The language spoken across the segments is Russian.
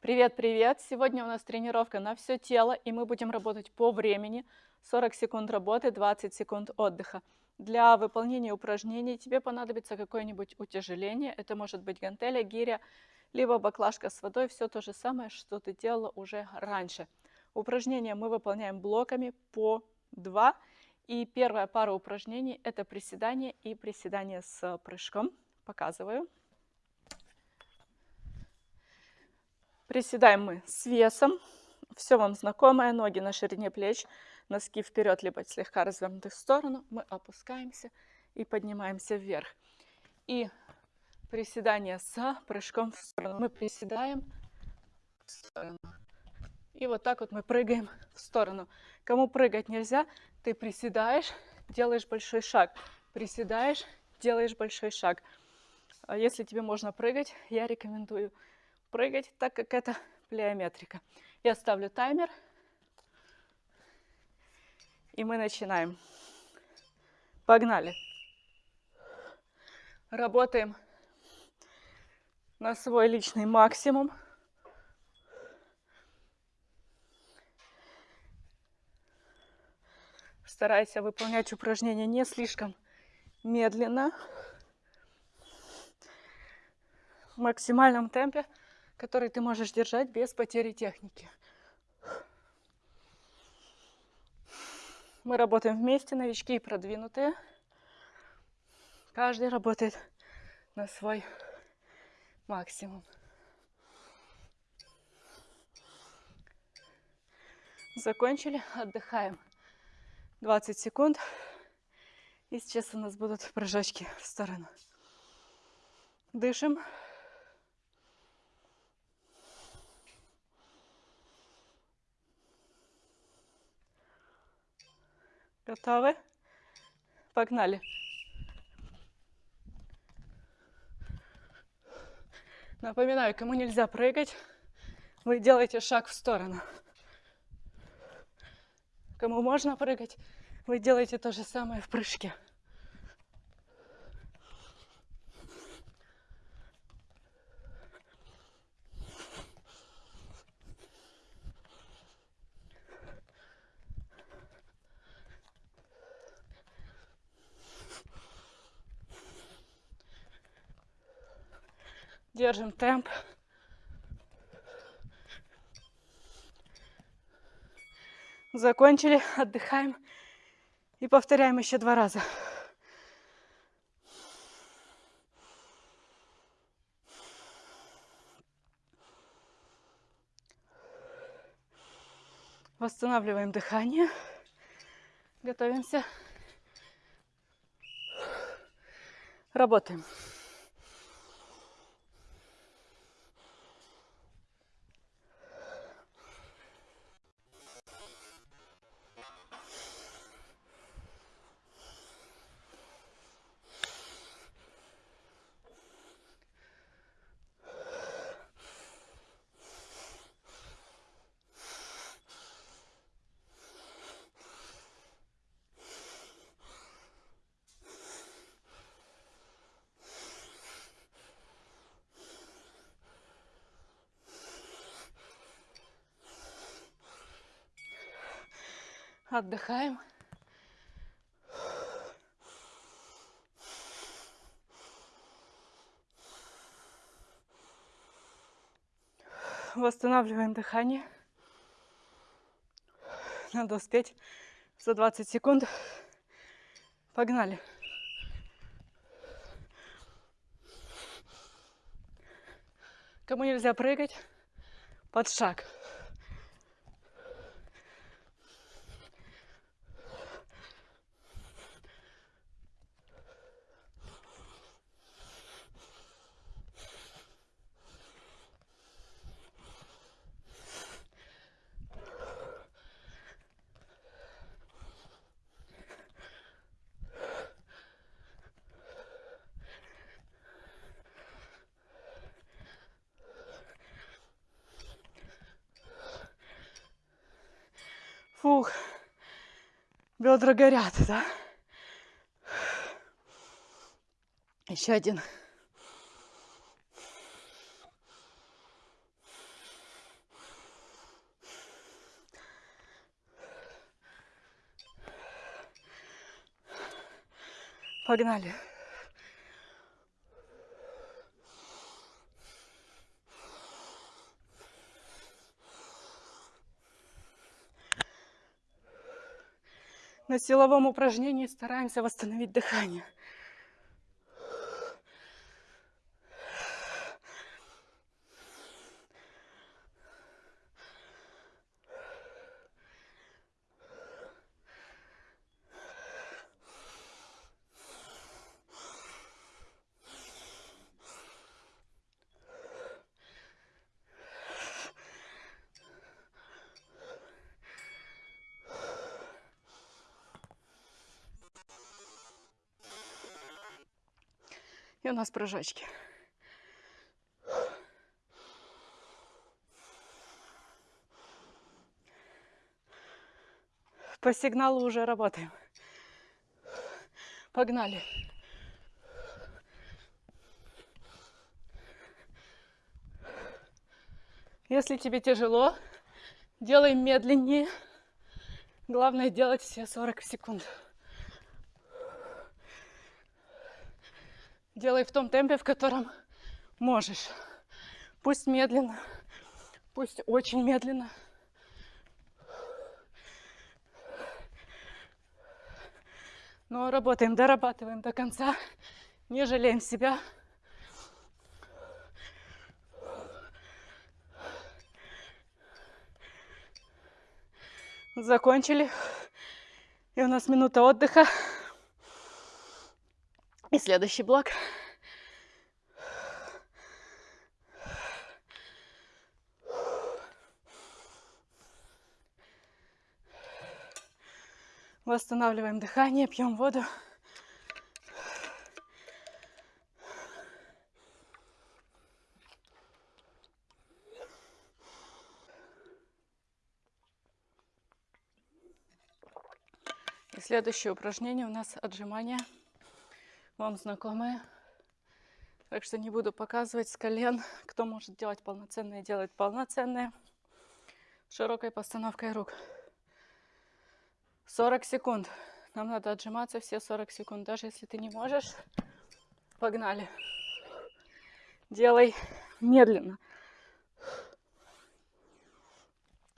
Привет-привет! Сегодня у нас тренировка на все тело, и мы будем работать по времени. 40 секунд работы, 20 секунд отдыха. Для выполнения упражнений тебе понадобится какое-нибудь утяжеление. Это может быть гантеля, гиря, либо баклажка с водой. Все то же самое, что ты делала уже раньше. Упражнения мы выполняем блоками по 2. И первая пара упражнений – это приседание и приседание с прыжком. Показываю. Приседаем мы с весом. Все вам знакомое. Ноги на ширине плеч, носки вперед, либо слегка развернуты в сторону. Мы опускаемся и поднимаемся вверх. И приседание с прыжком в сторону. Мы приседаем в сторону. И вот так вот мы прыгаем в сторону. Кому прыгать нельзя, ты приседаешь, делаешь большой шаг. Приседаешь, делаешь большой шаг. А если тебе можно прыгать, я рекомендую прыгать, так как это плеометрика. Я ставлю таймер. И мы начинаем. Погнали. Работаем на свой личный максимум. Старайся выполнять упражнения не слишком медленно, в максимальном темпе который ты можешь держать без потери техники. Мы работаем вместе, новички и продвинутые. Каждый работает на свой максимум. Закончили, отдыхаем 20 секунд. И сейчас у нас будут прыжочки в сторону. Дышим. Готовы? Погнали. Напоминаю, кому нельзя прыгать, вы делаете шаг в сторону. Кому можно прыгать, вы делаете то же самое в прыжке. Держим темп. Закончили, отдыхаем и повторяем еще два раза. Восстанавливаем дыхание. Готовимся. Работаем. Отдыхаем. Восстанавливаем дыхание. Надо успеть за 20 секунд. Погнали. Кому нельзя прыгать, под шаг. Фух, бедра горят, да? Еще один. Погнали. Силовом упражнении стараемся восстановить дыхание. И у нас прыжочки. По сигналу уже работаем. Погнали. Если тебе тяжело, делай медленнее. Главное делать все 40 секунд. Делай в том темпе, в котором можешь. Пусть медленно, пусть очень медленно. Но работаем, дорабатываем до конца, не жалеем себя. Закончили. И у нас минута отдыха. И следующий блок. Восстанавливаем дыхание, пьем воду. И следующее упражнение у нас отжимания вам знакомые. Так что не буду показывать с колен. Кто может делать полноценные, делает полноценные. Широкой постановкой рук. 40 секунд. Нам надо отжиматься все 40 секунд. Даже если ты не можешь, погнали. Делай медленно.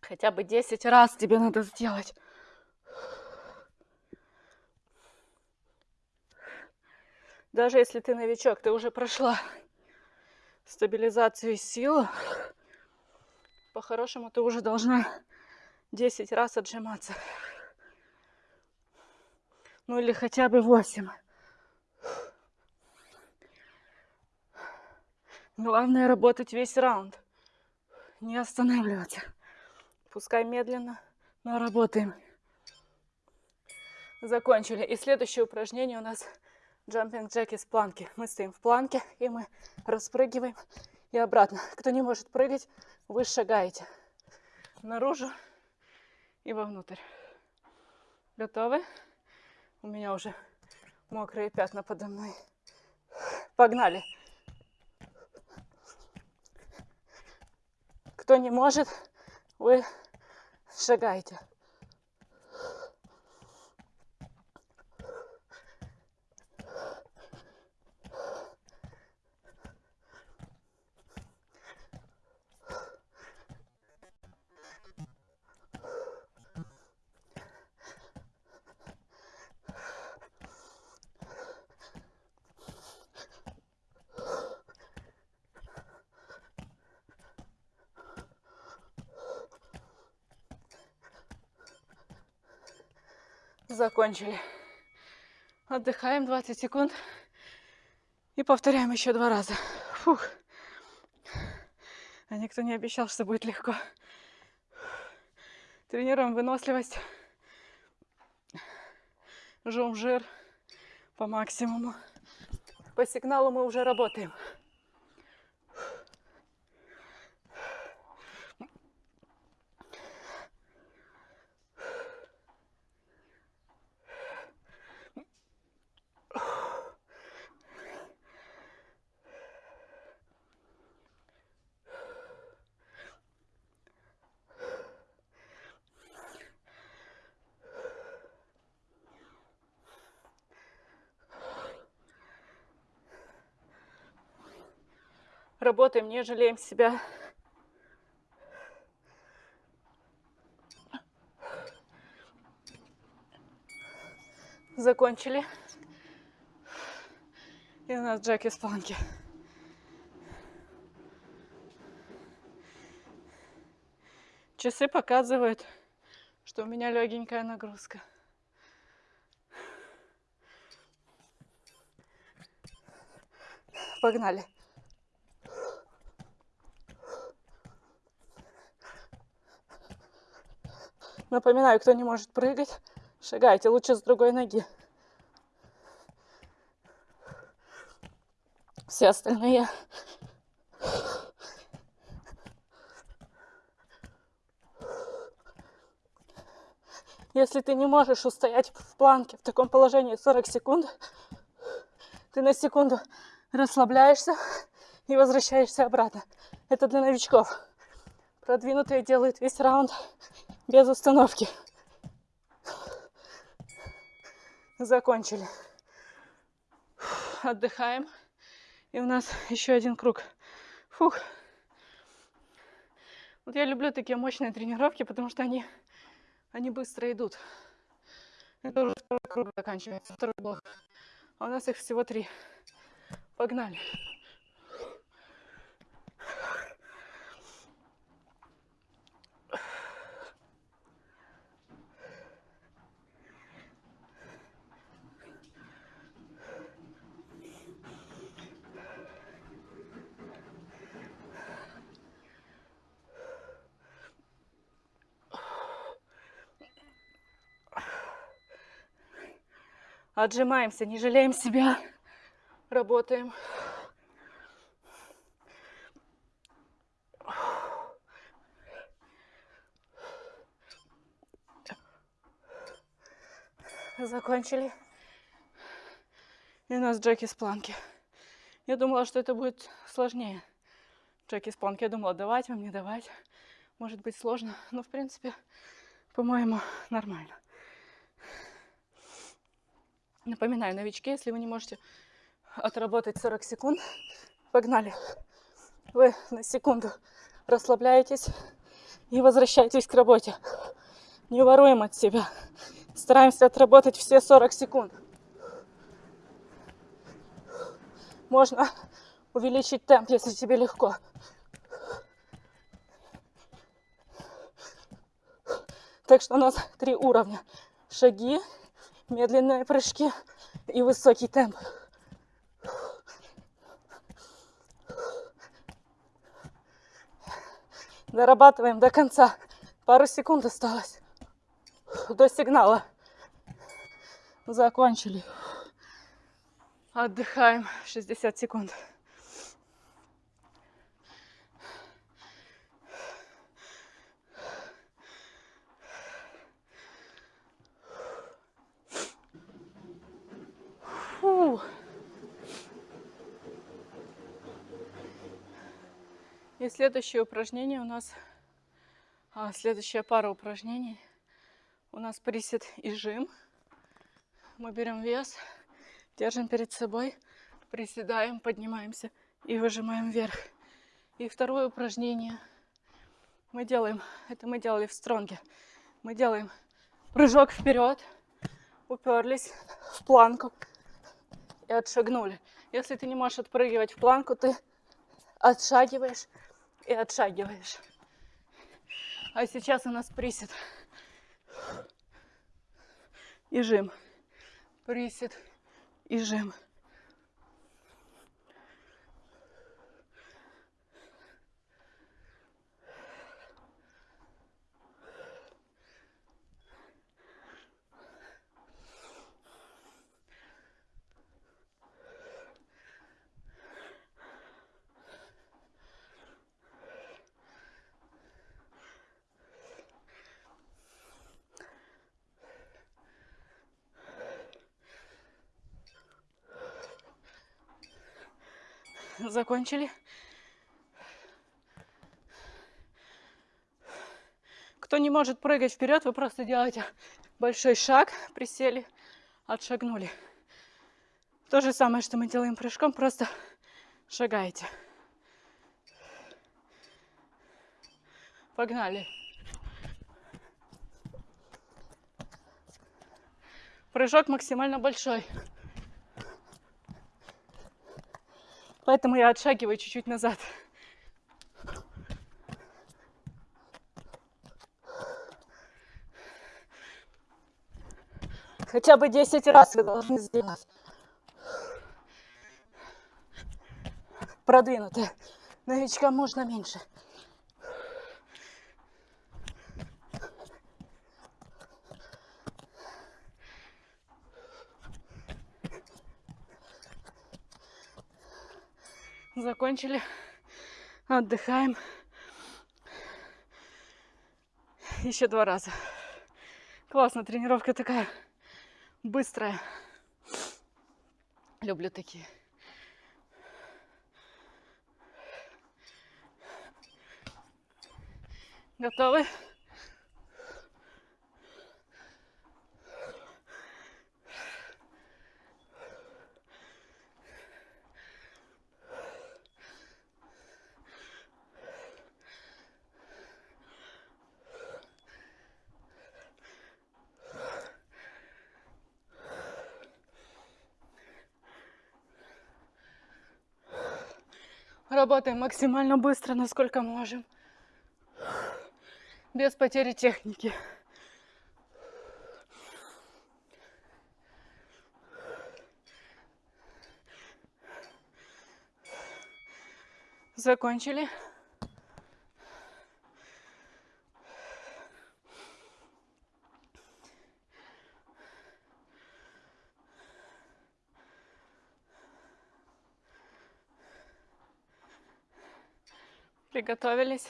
Хотя бы 10 раз тебе надо сделать. Даже если ты новичок, ты уже прошла стабилизацию сил, по-хорошему ты уже должна 10 раз отжиматься. Ну или хотя бы 8. Главное работать весь раунд. Не останавливаться. Пускай медленно, но работаем. Закончили. И следующее упражнение у нас Jumping джек из планки. Мы стоим в планке и мы распрыгиваем и обратно. Кто не может прыгать, вы шагаете наружу и вовнутрь. Готовы? У меня уже мокрые пятна подо мной. Погнали. Кто не может, вы шагаете. Закончили. Отдыхаем 20 секунд. И повторяем еще два раза. Фух. А никто не обещал, что будет легко. Тренируем выносливость. Жжем жир по максимуму. По сигналу мы уже работаем. Работаем, не жалеем себя. Закончили. И у нас джек из планки. Часы показывают, что у меня легенькая нагрузка. Погнали. Напоминаю, кто не может прыгать, шагайте лучше с другой ноги. Все остальные Если ты не можешь устоять в планке в таком положении 40 секунд, ты на секунду расслабляешься и возвращаешься обратно. Это для новичков. Продвинутые делают весь раунд без установки. Закончили. Отдыхаем. И у нас еще один круг. Фух. Вот я люблю такие мощные тренировки, потому что они, они быстро идут. Это уже второй круг заканчивается, второй блок. А у нас их всего три. Погнали. Отжимаемся, не жалеем себя. Работаем. Закончили. И у нас джеки с планки. Я думала, что это будет сложнее. Джеки с планки. Я думала, давать вам, не давать. Может быть сложно. Но, в принципе, по-моему, нормально. Напоминаю, новички, если вы не можете отработать 40 секунд, погнали. Вы на секунду расслабляетесь и возвращаетесь к работе. Не воруем от себя. Стараемся отработать все 40 секунд. Можно увеличить темп, если тебе легко. Так что у нас три уровня. Шаги, медленные прыжки и высокий темп. Дорабатываем до конца. Пару секунд осталось до сигнала. Закончили. Отдыхаем 60 секунд. И следующее упражнение у нас, а, следующая пара упражнений у нас присед и жим. Мы берем вес, держим перед собой, приседаем, поднимаемся и выжимаем вверх. И второе упражнение мы делаем, это мы делали в стронге. Мы делаем прыжок вперед, уперлись в планку, и отшагнули. Если ты не можешь отпрыгивать в планку, ты отшагиваешь и отшагиваешь. А сейчас у нас присед и жим. Присед и жим. закончили. Кто не может прыгать вперед, вы просто делаете большой шаг, присели, отшагнули. То же самое, что мы делаем прыжком, просто шагаете. Погнали. Прыжок максимально большой. Поэтому я отшагиваю чуть-чуть назад. Хотя бы 10 раз вы должны сделать. Продвинутые. Новичкам можно меньше. Закончили. Отдыхаем. Еще два раза. Классно, тренировка такая быстрая. Люблю такие. Готовы? Работаем максимально быстро, насколько можем. Без потери техники. Закончили. Приготовились.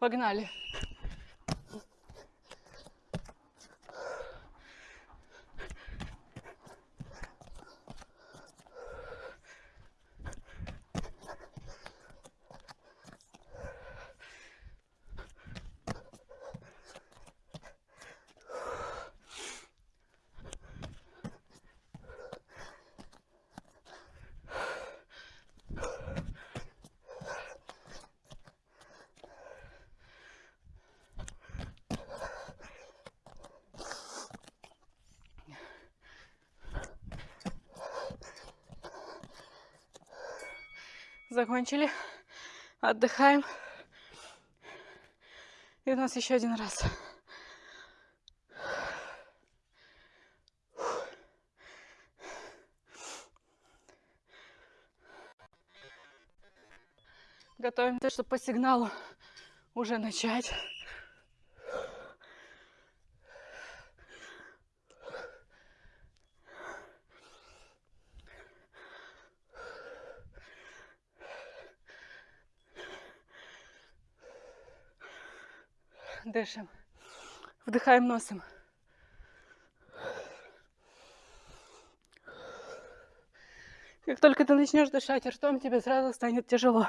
Погнали. Закончили. Отдыхаем. И у нас еще один раз. Готовимся, чтобы по сигналу уже начать. Дышим. Вдыхаем носом. Как только ты начнешь дышать ртом, тебе сразу станет тяжело.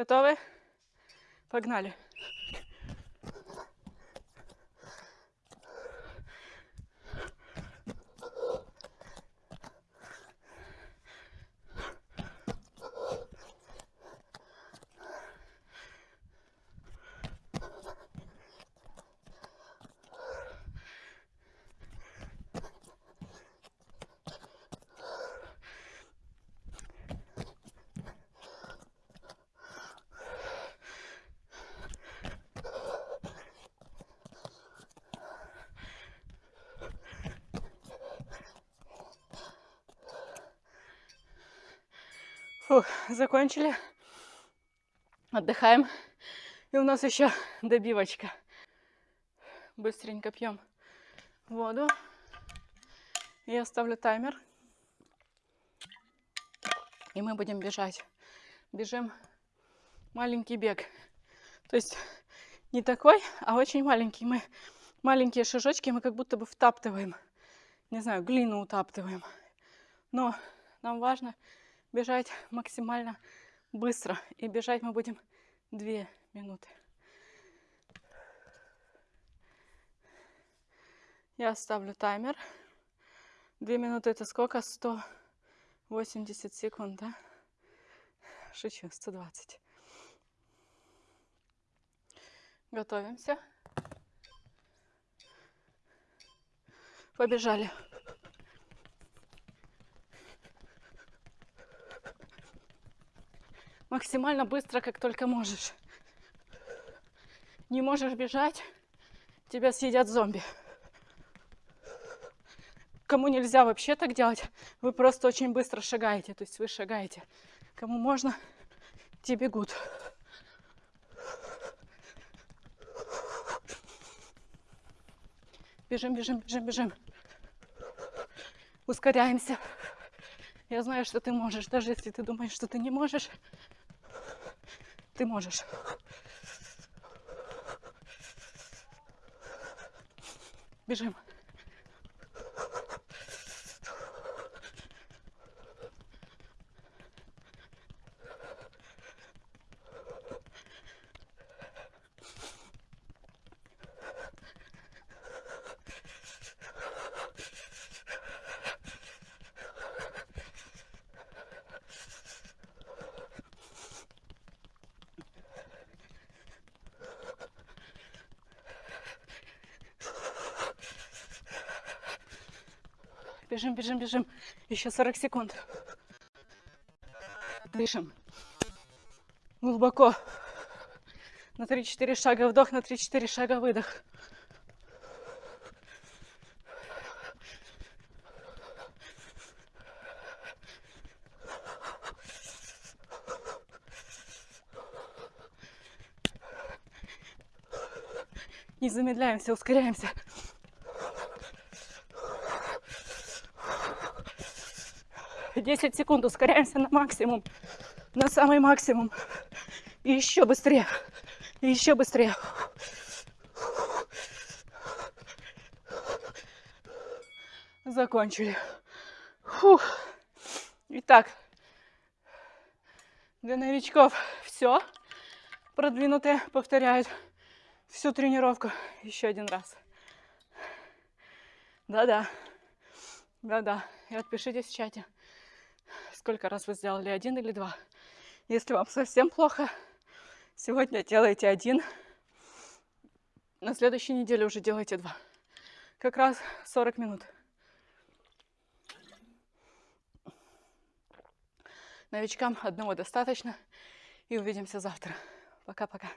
Готовы? Погнали. Фух, закончили. Отдыхаем. И у нас еще добивочка. Быстренько пьем воду. Я ставлю таймер. И мы будем бежать. Бежим маленький бег. То есть не такой, а очень маленький. Мы маленькие шажочки мы как будто бы втаптываем. Не знаю, глину утаптываем. Но нам важно бежать максимально быстро. И бежать мы будем 2 минуты. Я ставлю таймер. 2 минуты это сколько? 180 секунд, да? Шучу, 120. Готовимся. Побежали. Максимально быстро, как только можешь. Не можешь бежать, тебя съедят зомби. Кому нельзя вообще так делать, вы просто очень быстро шагаете. То есть вы шагаете. Кому можно, те бегут. Бежим, бежим, бежим, бежим. Ускоряемся. Я знаю, что ты можешь. Даже если ты думаешь, что ты не можешь, ты можешь. Бежим. Бежим, бежим, бежим. Еще 40 секунд. Дышим. Глубоко. На 3-4 шага вдох, на 3-4 шага выдох. Не замедляемся, ускоряемся. 10 секунд, ускоряемся на максимум, на самый максимум. И еще быстрее, и еще быстрее. Закончили. Фух. Итак, для новичков все. Продвинутые повторяют всю тренировку еще один раз. Да-да, да-да. И отпишитесь в чате сколько раз вы сделали один или два. Если вам совсем плохо, сегодня делайте один, на следующей неделе уже делайте два. Как раз 40 минут. Новичкам одного достаточно. И увидимся завтра. Пока-пока.